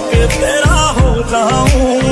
करके तेरा हो जाऊँ।